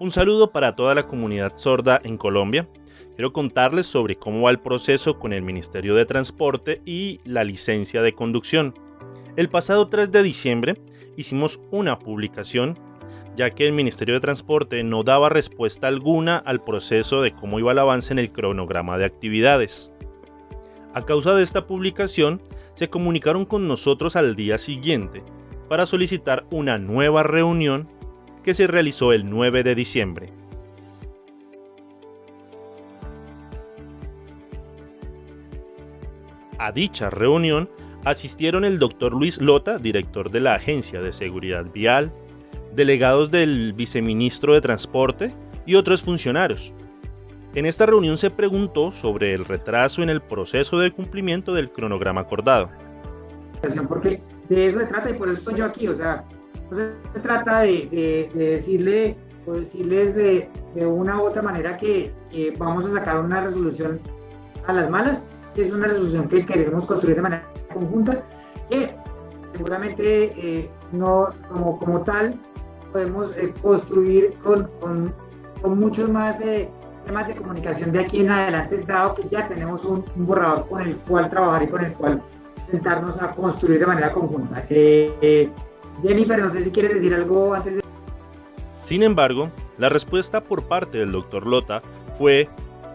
Un saludo para toda la comunidad sorda en Colombia. Quiero contarles sobre cómo va el proceso con el Ministerio de Transporte y la licencia de conducción. El pasado 3 de diciembre hicimos una publicación ya que el Ministerio de Transporte no daba respuesta alguna al proceso de cómo iba el avance en el cronograma de actividades. A causa de esta publicación, se comunicaron con nosotros al día siguiente para solicitar una nueva reunión que se realizó el 9 de diciembre. A dicha reunión asistieron el doctor Luis Lota, director de la Agencia de Seguridad Vial, delegados del viceministro de Transporte y otros funcionarios. En esta reunión se preguntó sobre el retraso en el proceso de cumplimiento del cronograma acordado. Porque de eso se trata y por eso estoy yo aquí, o sea, entonces se trata de, decirle o decirles de, una u otra manera que, vamos a sacar una resolución a las malas, que es una resolución que queremos construir de manera conjunta, que seguramente eh, no como, tal podemos eh, construir con, con, con, muchos más eh, temas de comunicación de aquí en adelante, dado que ya tenemos un, borrador con el cual trabajar y con el cual sentarnos a construir de manera conjunta. Jennifer, no sé si quieres decir algo antes de... Sin embargo, la respuesta por parte del doctor Lota fue,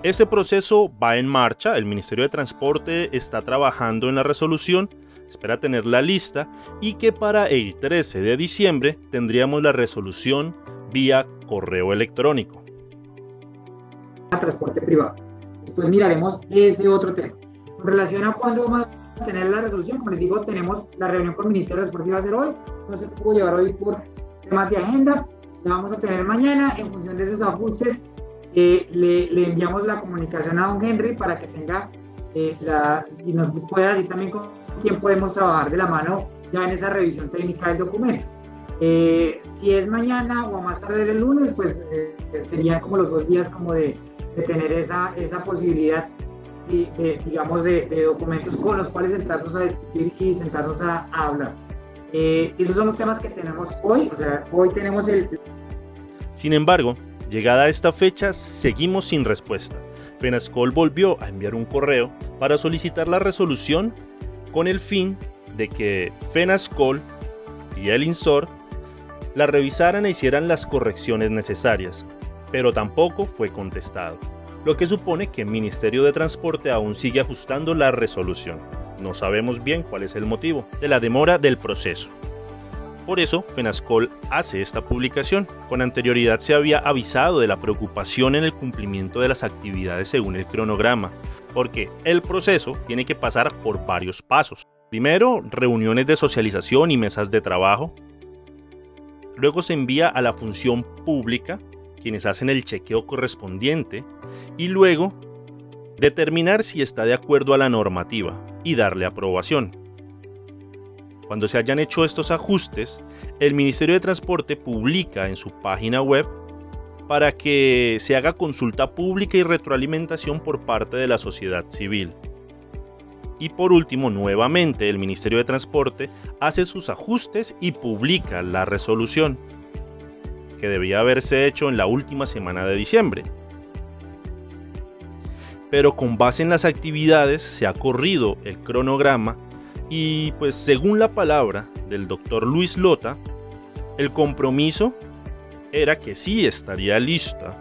ese proceso va en marcha, el Ministerio de Transporte está trabajando en la resolución, espera tener la lista y que para el 13 de diciembre tendríamos la resolución vía correo electrónico. Transporte privado. Después miraremos ese otro tema. En relación a cuándo vamos a tener la resolución, como les digo, tenemos la reunión con el Ministerio de Transporte va a ser hoy, no se pudo llevar hoy por temas de agenda, la vamos a tener mañana, en función de esos ajustes, eh, le, enviamos la comunicación a don Henry para que tenga eh, la, y nos pueda decir también con quién podemos trabajar de la mano ya en esa revisión técnica del documento. Eh, si es mañana o a más tarde el lunes, pues serían como los dos días como de, tener esa, esa posibilidad de, digamos, de, documentos con los cuales sentarnos a discutir y sentarnos a hablar. Eh, esos son los temas que tenemos hoy, hoy tenemos el... Sin embargo, llegada a esta fecha, seguimos sin respuesta. Penascol volvió a enviar un correo para solicitar la resolución con el fin de que FENASCOL y el INSOR la revisaran e hicieran las correcciones necesarias, pero tampoco fue contestado, lo que supone que el Ministerio de Transporte aún sigue ajustando la resolución. No sabemos bien cuál es el motivo de la demora del proceso. Por eso, FENASCOL hace esta publicación. Con anterioridad se había avisado de la preocupación en el cumplimiento de las actividades según el cronograma, porque el proceso tiene que pasar por varios pasos. Primero, reuniones de socialización y mesas de trabajo. Luego se envía a la función pública, quienes hacen el chequeo correspondiente, y luego determinar si está de acuerdo a la normativa y darle aprobación. Cuando se hayan hecho estos ajustes, el Ministerio de Transporte publica en su página web para que se haga consulta pública y retroalimentación por parte de la sociedad civil. Y por último, nuevamente el Ministerio de Transporte hace sus ajustes y publica la resolución, que debía haberse hecho en la última semana de diciembre pero con base en las actividades se ha corrido el cronograma y pues según la palabra del doctor Luis Lota, el compromiso era que sí estaría lista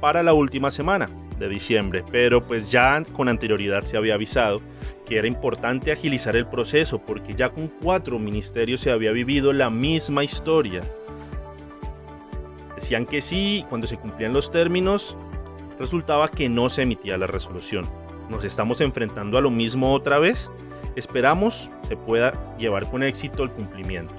para la última semana de diciembre, pero pues ya con anterioridad se había avisado que era importante agilizar el proceso porque ya con cuatro ministerios se había vivido la misma historia. Decían que sí, cuando se cumplían los términos, resultaba que no se emitía la resolución. Nos estamos enfrentando a lo mismo otra vez. Esperamos se pueda llevar con éxito el cumplimiento.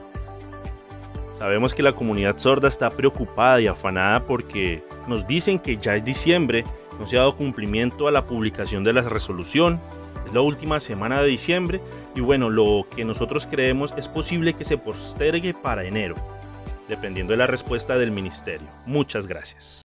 Sabemos que la comunidad sorda está preocupada y afanada porque nos dicen que ya es diciembre, no se ha dado cumplimiento a la publicación de la resolución, es la última semana de diciembre y bueno, lo que nosotros creemos es posible que se postergue para enero, dependiendo de la respuesta del ministerio. Muchas gracias.